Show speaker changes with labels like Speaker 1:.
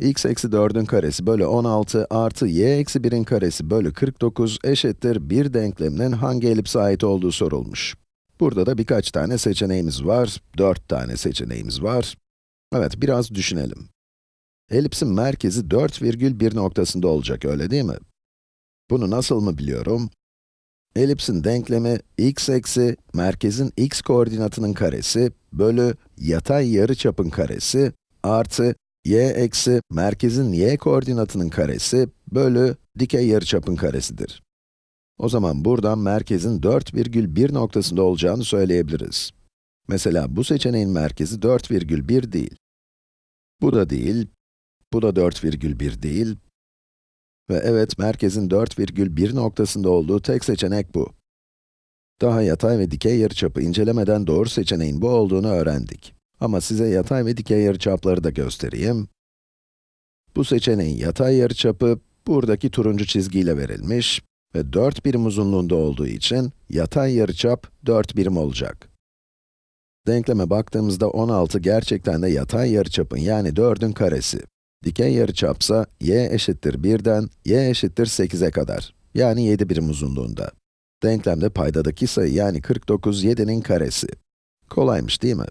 Speaker 1: x eksi 4'ün karesi bölü 16 artı y eksi 1'in karesi bölü 49 eşittir bir denkleminin hangi elipse ait olduğu sorulmuş. Burada da birkaç tane seçeneğimiz var, 4 tane seçeneğimiz var. Evet, biraz düşünelim. Elipsin merkezi 4 virgül 1 noktasında olacak, öyle değil mi? Bunu nasıl mı biliyorum? Elipsin denklemi x eksi merkezin x koordinatının karesi bölü yatay yarıçapın karesi artı y eksi merkezin y koordinatının karesi bölü dikey yarıçapın karesidir. O zaman buradan merkezin 4,1 noktasında olacağını söyleyebiliriz. Mesela bu seçeneğin merkezi 4,1 değil. Bu da değil, bu da 4,1 değil. Ve evet, merkezin 4,1 noktasında olduğu tek seçenek bu. Daha yatay ve dikey yarıçapı incelemeden doğru seçeneğin bu olduğunu öğrendik. Ama size yatay ve dikey yarıçapları da göstereyim. Bu seçeneğin yatay yarıçapı buradaki turuncu çizgiyle verilmiş ve 4 birim uzunluğunda olduğu için yatay yarıçap 4 birim olacak. Denkleme baktığımızda 16 gerçekten de yatay yarıçapın yani 4'ün karesi. Dikey yarıçapsa y eşittir 1'den y eşittir 8'e kadar. Yani 7 birim uzunluğunda. Denklemde paydadaki sayı yani 49, 7'nin karesi. Kolaymış değil mi?